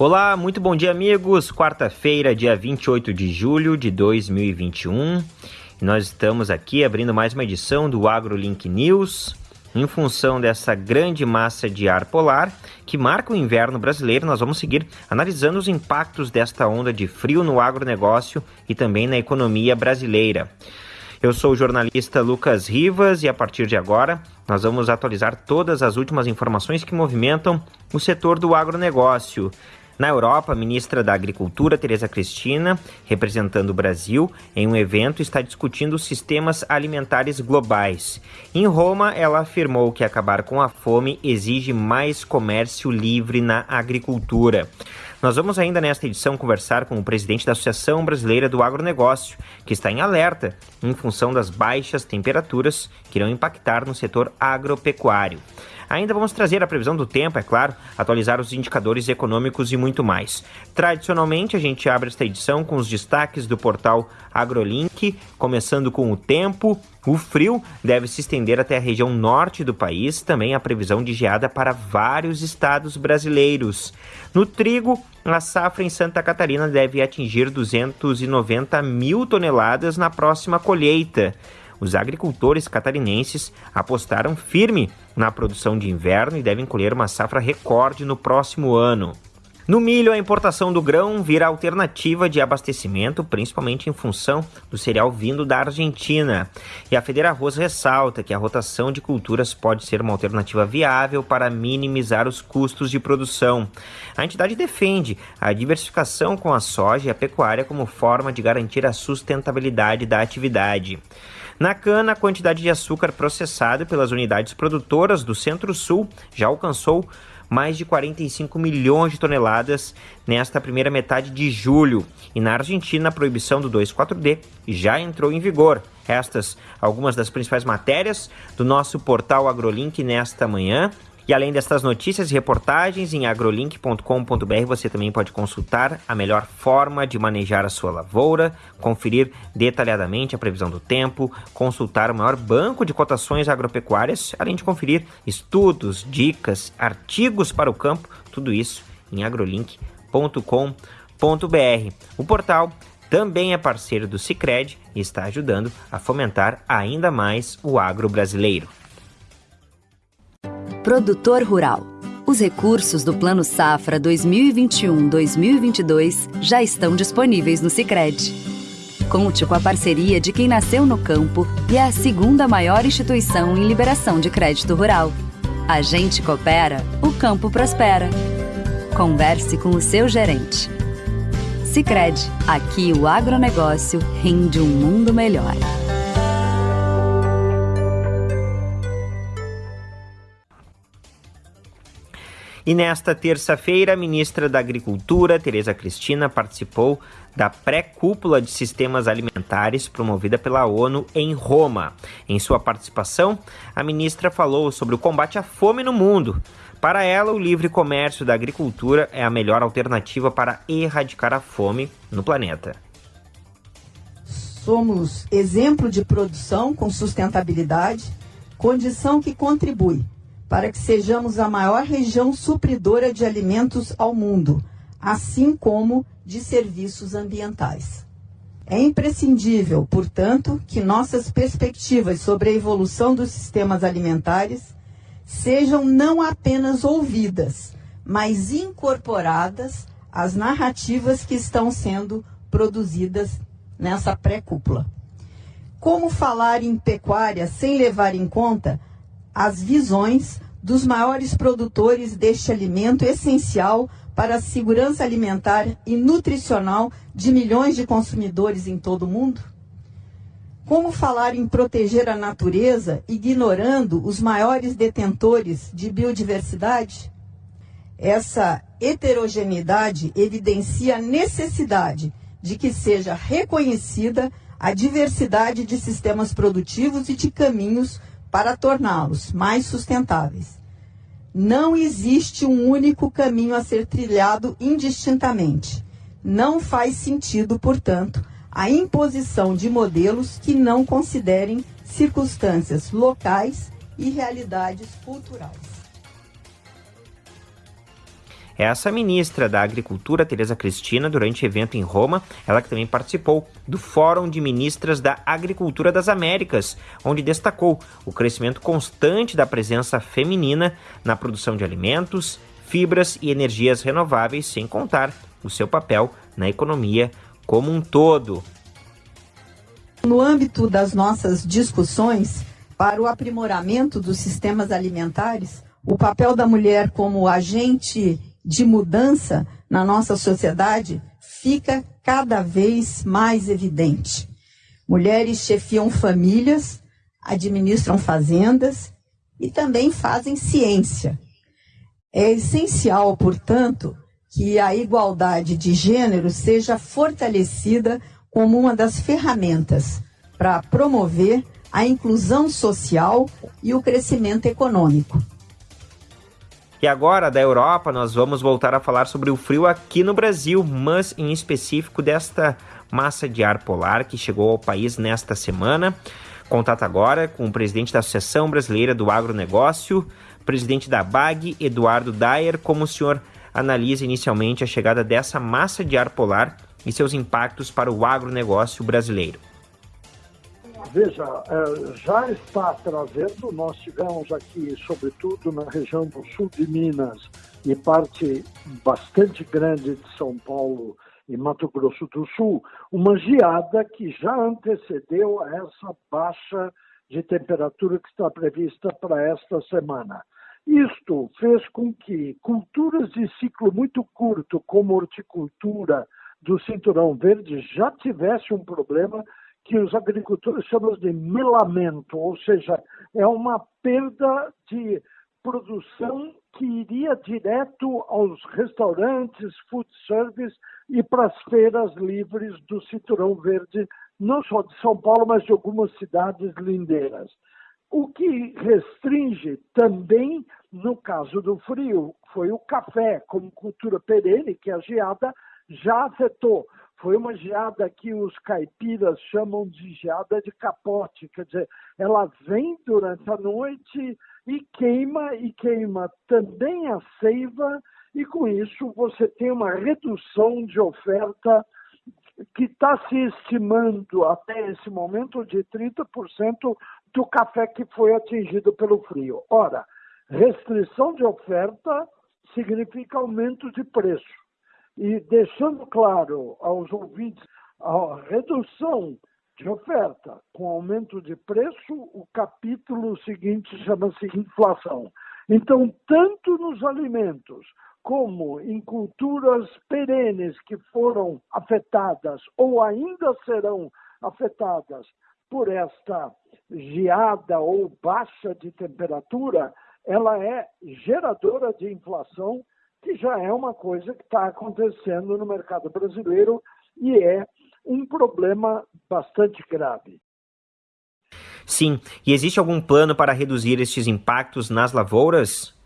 Olá, muito bom dia, amigos. Quarta-feira, dia 28 de julho de 2021. Nós estamos aqui abrindo mais uma edição do AgroLink News. Em função dessa grande massa de ar polar que marca o inverno brasileiro, nós vamos seguir analisando os impactos desta onda de frio no agronegócio e também na economia brasileira. Eu sou o jornalista Lucas Rivas e a partir de agora nós vamos atualizar todas as últimas informações que movimentam o setor do agronegócio. Na Europa, a ministra da Agricultura, Tereza Cristina, representando o Brasil, em um evento está discutindo sistemas alimentares globais. Em Roma, ela afirmou que acabar com a fome exige mais comércio livre na agricultura. Nós vamos ainda nesta edição conversar com o presidente da Associação Brasileira do Agronegócio, que está em alerta em função das baixas temperaturas que irão impactar no setor agropecuário. Ainda vamos trazer a previsão do tempo, é claro, atualizar os indicadores econômicos e muito mais. Tradicionalmente, a gente abre esta edição com os destaques do portal AgroLink, começando com o tempo. O frio deve se estender até a região norte do país, também a previsão de geada para vários estados brasileiros. No trigo, a safra em Santa Catarina deve atingir 290 mil toneladas na próxima colheita os agricultores catarinenses apostaram firme na produção de inverno e devem colher uma safra recorde no próximo ano. No milho, a importação do grão vira alternativa de abastecimento, principalmente em função do cereal vindo da Argentina. E a Federa Arroz ressalta que a rotação de culturas pode ser uma alternativa viável para minimizar os custos de produção. A entidade defende a diversificação com a soja e a pecuária como forma de garantir a sustentabilidade da atividade. Na cana, a quantidade de açúcar processado pelas unidades produtoras do Centro-Sul já alcançou mais de 45 milhões de toneladas nesta primeira metade de julho. E na Argentina, a proibição do 2,4-D já entrou em vigor. Estas algumas das principais matérias do nosso portal AgroLink nesta manhã. E além destas notícias e reportagens, em agrolink.com.br você também pode consultar a melhor forma de manejar a sua lavoura, conferir detalhadamente a previsão do tempo, consultar o maior banco de cotações agropecuárias, além de conferir estudos, dicas, artigos para o campo, tudo isso em agrolink.com.br. O portal também é parceiro do Cicred e está ajudando a fomentar ainda mais o agro brasileiro. Produtor Rural. Os recursos do Plano Safra 2021-2022 já estão disponíveis no Sicredi. Conte com a parceria de quem nasceu no campo e é a segunda maior instituição em liberação de crédito rural. A gente coopera, o campo prospera. Converse com o seu gerente. Sicredi, aqui o agronegócio rende um mundo melhor. E nesta terça-feira, a ministra da Agricultura, Tereza Cristina, participou da pré-cúpula de sistemas alimentares promovida pela ONU em Roma. Em sua participação, a ministra falou sobre o combate à fome no mundo. Para ela, o livre comércio da agricultura é a melhor alternativa para erradicar a fome no planeta. Somos exemplo de produção com sustentabilidade, condição que contribui para que sejamos a maior região supridora de alimentos ao mundo, assim como de serviços ambientais. É imprescindível, portanto, que nossas perspectivas sobre a evolução dos sistemas alimentares sejam não apenas ouvidas, mas incorporadas às narrativas que estão sendo produzidas nessa pré-cúpula. Como falar em pecuária sem levar em conta as visões dos maiores produtores deste alimento essencial para a segurança alimentar e nutricional de milhões de consumidores em todo o mundo? Como falar em proteger a natureza ignorando os maiores detentores de biodiversidade? Essa heterogeneidade evidencia a necessidade de que seja reconhecida a diversidade de sistemas produtivos e de caminhos para torná-los mais sustentáveis. Não existe um único caminho a ser trilhado indistintamente. Não faz sentido, portanto, a imposição de modelos que não considerem circunstâncias locais e realidades culturais. Essa ministra da Agricultura, Tereza Cristina, durante evento em Roma, ela que também participou do Fórum de Ministras da Agricultura das Américas, onde destacou o crescimento constante da presença feminina na produção de alimentos, fibras e energias renováveis, sem contar o seu papel na economia como um todo. No âmbito das nossas discussões para o aprimoramento dos sistemas alimentares, o papel da mulher como agente de mudança na nossa sociedade fica cada vez mais evidente. Mulheres chefiam famílias, administram fazendas e também fazem ciência. É essencial, portanto, que a igualdade de gênero seja fortalecida como uma das ferramentas para promover a inclusão social e o crescimento econômico. E agora, da Europa, nós vamos voltar a falar sobre o frio aqui no Brasil, mas em específico desta massa de ar polar que chegou ao país nesta semana. Contato agora com o presidente da Associação Brasileira do Agronegócio, presidente da BAG, Eduardo Dyer, como o senhor analisa inicialmente a chegada dessa massa de ar polar e seus impactos para o agronegócio brasileiro. Veja, é, já está trazendo, nós tivemos aqui, sobretudo na região do sul de Minas e parte bastante grande de São Paulo e Mato Grosso do Sul, uma geada que já antecedeu essa baixa de temperatura que está prevista para esta semana. Isto fez com que culturas de ciclo muito curto, como horticultura do cinturão verde, já tivesse um problema que os agricultores chamam de melamento, ou seja, é uma perda de produção que iria direto aos restaurantes, food service e para as feiras livres do Cinturão Verde, não só de São Paulo, mas de algumas cidades lindeiras. O que restringe também, no caso do frio, foi o café, como cultura perene, que a geada já afetou. Foi uma geada que os caipiras chamam de geada de capote, quer dizer, ela vem durante a noite e queima, e queima também a seiva, e com isso você tem uma redução de oferta que está se estimando até esse momento de 30% do café que foi atingido pelo frio. Ora, restrição de oferta significa aumento de preço. E deixando claro aos ouvintes a redução de oferta com aumento de preço, o capítulo seguinte chama-se inflação. Então, tanto nos alimentos como em culturas perenes que foram afetadas ou ainda serão afetadas por esta geada ou baixa de temperatura, ela é geradora de inflação, que já é uma coisa que está acontecendo no mercado brasileiro e é um problema bastante grave. Sim, e existe algum plano para reduzir estes impactos nas lavouras?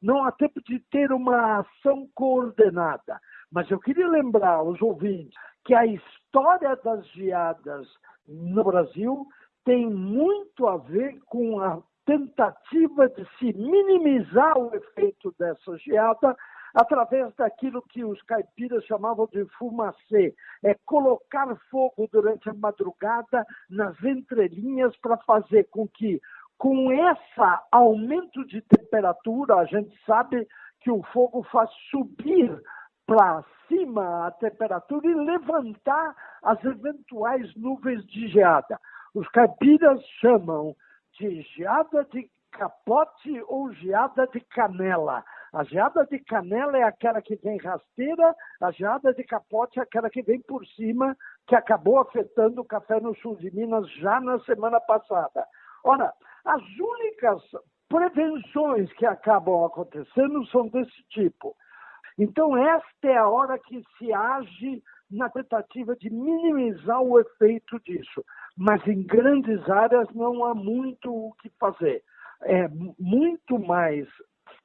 Não há tempo de ter uma ação coordenada, mas eu queria lembrar aos ouvintes que a história das geadas no Brasil tem muito a ver com a tentativa de se minimizar o efeito dessa geada através daquilo que os caipiras chamavam de fumacê, é colocar fogo durante a madrugada nas entrelinhas para fazer com que, com esse aumento de temperatura, a gente sabe que o fogo faz subir para cima a temperatura e levantar as eventuais nuvens de geada. Os caipiras chamam de geada de capote ou geada de canela. A geada de canela é aquela que vem rasteira, a geada de capote é aquela que vem por cima, que acabou afetando o café no sul de Minas já na semana passada. Ora, as únicas prevenções que acabam acontecendo são desse tipo. Então, esta é a hora que se age na tentativa de minimizar o efeito disso. Mas em grandes áreas não há muito o que fazer. É muito mais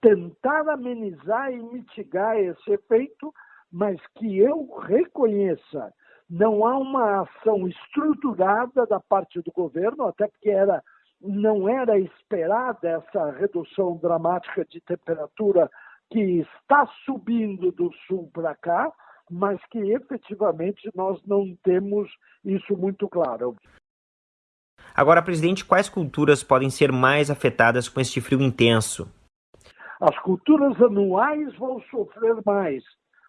tentar amenizar e mitigar esse efeito, mas que eu reconheça, não há uma ação estruturada da parte do governo, até porque era, não era esperada essa redução dramática de temperatura que está subindo do sul para cá, mas que efetivamente nós não temos isso muito claro. Agora, presidente, quais culturas podem ser mais afetadas com este frio intenso? As culturas anuais vão sofrer mais.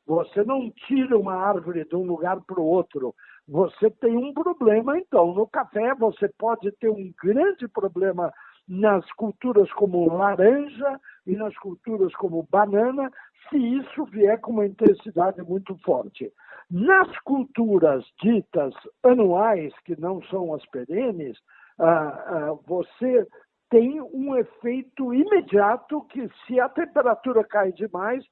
Você não tira uma árvore de um lugar para o outro. Você tem um problema, então. No café, você pode ter um grande problema nas culturas como laranja e nas culturas como banana, se isso vier com uma intensidade muito forte. Nas culturas ditas anuais, que não são as perenes, ah, ah, você tem um efeito imediato que, se a temperatura cai demais,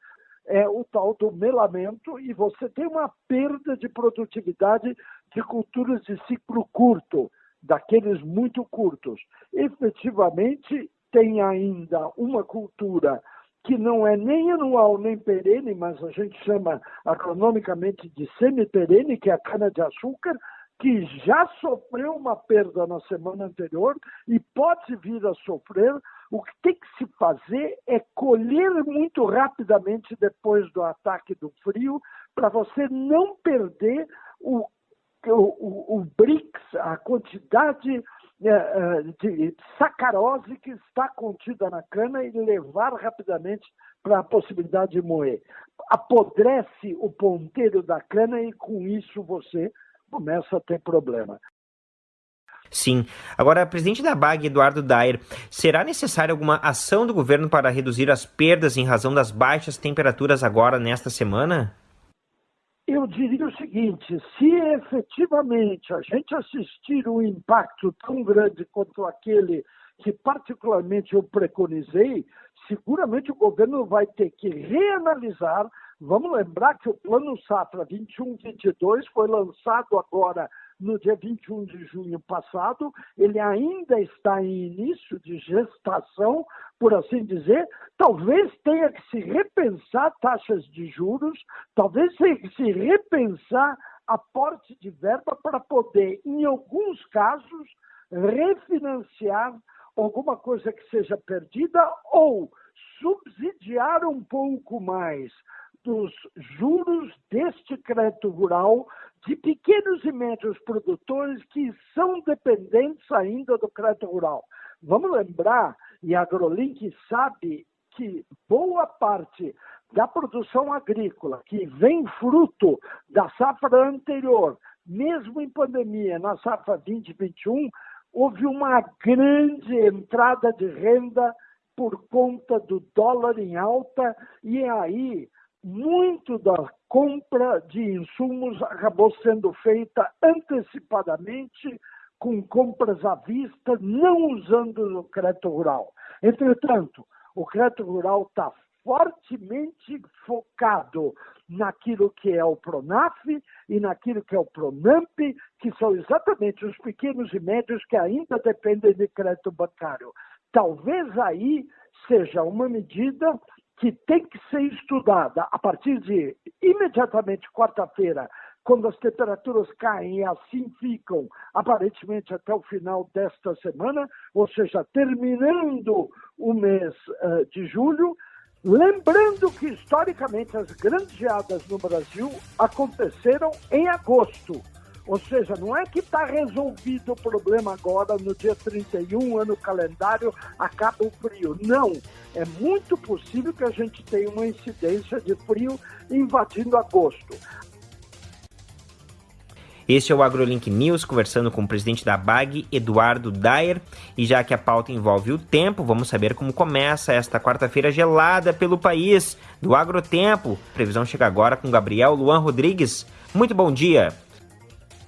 é o tal do melamento e você tem uma perda de produtividade de culturas de ciclo curto, daqueles muito curtos. Efetivamente, tem ainda uma cultura que não é nem anual nem perene, mas a gente chama agronomicamente de semi-perene, que é a cana-de-açúcar, que já sofreu uma perda na semana anterior e pode vir a sofrer. O que tem que se fazer é colher muito rapidamente depois do ataque do frio, para você não perder o, o, o, BRICS, a quantidade é, é, de sacarose que está contida na cana e levar rapidamente para a possibilidade de moer. Apodrece o ponteiro da cana e com isso você começa a ter problema. Sim. Agora, presidente da BAG, Eduardo Dair, será necessária alguma ação do governo para reduzir as perdas em razão das baixas temperaturas agora nesta semana? Eu diria o seguinte: se efetivamente a gente assistir um impacto tão grande quanto aquele que, particularmente, eu preconizei, seguramente o governo vai ter que reanalisar. Vamos lembrar que o Plano Safra 21-22 foi lançado agora no dia 21 de junho passado, ele ainda está em início de gestação, por assim dizer, talvez tenha que se repensar taxas de juros, talvez tenha que se repensar aporte de verba para poder, em alguns casos, refinanciar alguma coisa que seja perdida ou subsidiar um pouco mais dos juros deste crédito rural de pequenos e médios produtores que são dependentes ainda do crédito rural. Vamos lembrar, e a AgroLink sabe que boa parte da produção agrícola que vem fruto da safra anterior, mesmo em pandemia, na safra 2021, houve uma grande entrada de renda por conta do dólar em alta, e aí muito da compra de insumos acabou sendo feita antecipadamente, com compras à vista, não usando o crédito rural. Entretanto, o crédito rural está fortemente focado naquilo que é o Pronaf e naquilo que é o Pronamp, que são exatamente os pequenos e médios que ainda dependem de crédito bancário. Talvez aí seja uma medida que tem que ser estudada a partir de imediatamente quarta-feira, quando as temperaturas caem e assim ficam, aparentemente até o final desta semana, ou seja, terminando o mês uh, de julho. Lembrando que, historicamente, as grandes geadas no Brasil aconteceram em agosto. Ou seja, não é que está resolvido o problema agora, no dia 31, ano calendário, acaba o frio. Não. É muito possível que a gente tenha uma incidência de frio invadindo agosto. Este é o AgroLink News, conversando com o presidente da BAG, Eduardo Dyer. E já que a pauta envolve o tempo, vamos saber como começa esta quarta-feira gelada pelo país, do Agrotempo. Previsão chega agora com Gabriel Luan Rodrigues. Muito bom dia!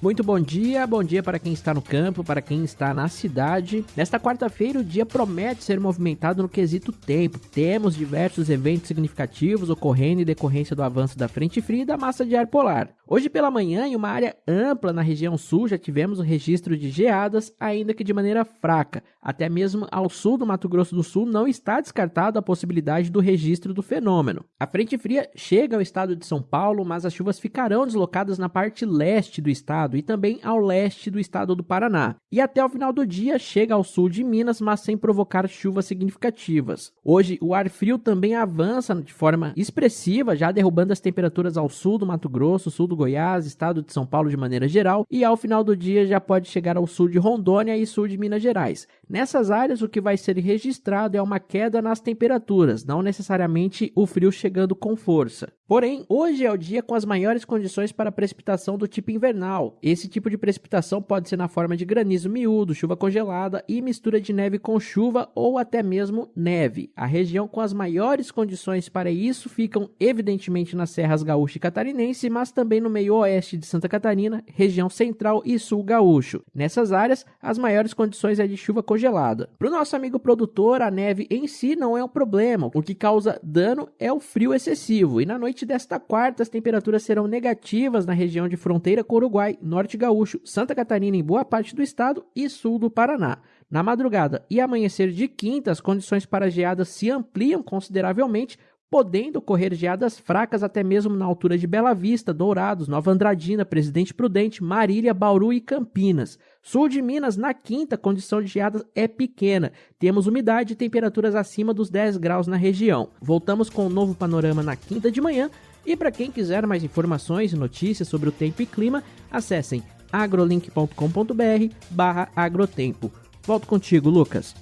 Muito bom dia, bom dia para quem está no campo, para quem está na cidade. Nesta quarta-feira, o dia promete ser movimentado no quesito tempo. Temos diversos eventos significativos ocorrendo em decorrência do avanço da frente fria e da massa de ar polar. Hoje pela manhã, em uma área ampla na região sul, já tivemos o registro de geadas, ainda que de maneira fraca. Até mesmo ao sul do Mato Grosso do Sul não está descartado a possibilidade do registro do fenômeno. A frente fria chega ao estado de São Paulo, mas as chuvas ficarão deslocadas na parte leste do estado e também ao leste do estado do Paraná. E até o final do dia chega ao sul de Minas, mas sem provocar chuvas significativas. Hoje, o ar frio também avança de forma expressiva, já derrubando as temperaturas ao sul do Mato Grosso, sul do Goiás, estado de São Paulo de maneira geral, e ao final do dia já pode chegar ao sul de Rondônia e sul de Minas Gerais. Nessas áreas, o que vai ser registrado é uma queda nas temperaturas, não necessariamente o frio chegando com força. Porém, hoje é o dia com as maiores condições para precipitação do tipo invernal. Esse tipo de precipitação pode ser na forma de granizo miúdo, chuva congelada e mistura de neve com chuva ou até mesmo neve. A região com as maiores condições para isso ficam evidentemente nas serras gaúcha e catarinense, mas também no meio oeste de Santa Catarina, região central e sul gaúcho. Nessas áreas, as maiores condições é de chuva congelada. Para o nosso amigo produtor, a neve em si não é um problema. O que causa dano é o frio excessivo. E na noite desta quarta, as temperaturas serão negativas na região de fronteira com o Uruguai, Norte Gaúcho, Santa Catarina em boa parte do estado e sul do Paraná. Na madrugada e amanhecer de quinta, as condições para geadas se ampliam consideravelmente, podendo ocorrer geadas fracas até mesmo na altura de Bela Vista, Dourados, Nova Andradina, Presidente Prudente, Marília, Bauru e Campinas. Sul de Minas, na quinta, condição de geadas é pequena. Temos umidade e temperaturas acima dos 10 graus na região. Voltamos com um novo panorama na quinta de manhã. E para quem quiser mais informações e notícias sobre o tempo e clima, acessem agrolink.com.br barra agrotempo. Volto contigo, Lucas.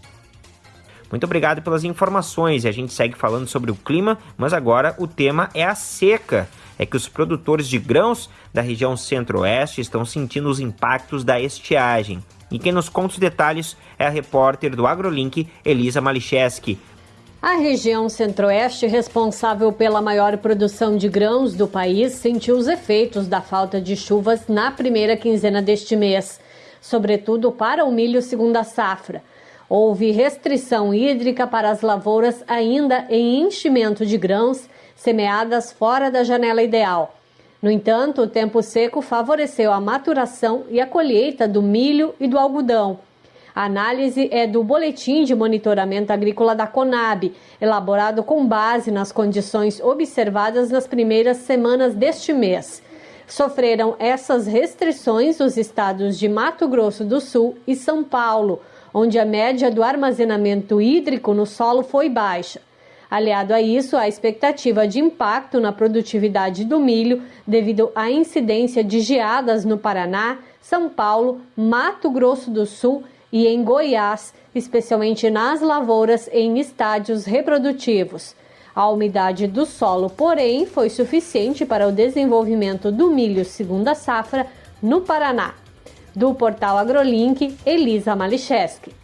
Muito obrigado pelas informações a gente segue falando sobre o clima, mas agora o tema é a seca. É que os produtores de grãos da região centro-oeste estão sentindo os impactos da estiagem. E quem nos conta os detalhes é a repórter do AgroLink, Elisa Malicheski. A região centro-oeste, responsável pela maior produção de grãos do país, sentiu os efeitos da falta de chuvas na primeira quinzena deste mês, sobretudo para o milho segunda safra. Houve restrição hídrica para as lavouras ainda em enchimento de grãos semeadas fora da janela ideal. No entanto, o tempo seco favoreceu a maturação e a colheita do milho e do algodão. A análise é do Boletim de Monitoramento Agrícola da Conab, elaborado com base nas condições observadas nas primeiras semanas deste mês. Sofreram essas restrições os estados de Mato Grosso do Sul e São Paulo, onde a média do armazenamento hídrico no solo foi baixa. Aliado a isso, a expectativa de impacto na produtividade do milho devido à incidência de geadas no Paraná, São Paulo, Mato Grosso do Sul e em Goiás, especialmente nas lavouras em estádios reprodutivos. A umidade do solo, porém, foi suficiente para o desenvolvimento do milho segunda safra no Paraná. Do portal AgroLink, Elisa Malicheski.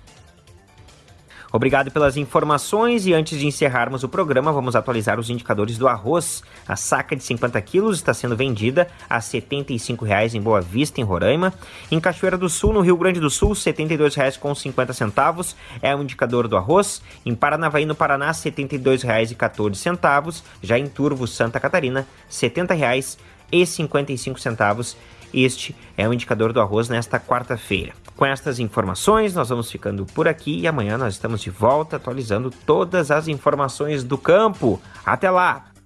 Obrigado pelas informações e antes de encerrarmos o programa, vamos atualizar os indicadores do arroz. A saca de 50 quilos está sendo vendida a R$ 75,00 em Boa Vista, em Roraima. Em Cachoeira do Sul, no Rio Grande do Sul, R$ 72,50 é o indicador do arroz. Em Paranavaí, no Paraná, R$ 72,14. Já em Turvo, Santa Catarina, R$ 70,55 este é o indicador do arroz nesta quarta-feira. Com estas informações, nós vamos ficando por aqui e amanhã nós estamos de volta atualizando todas as informações do campo. Até lá!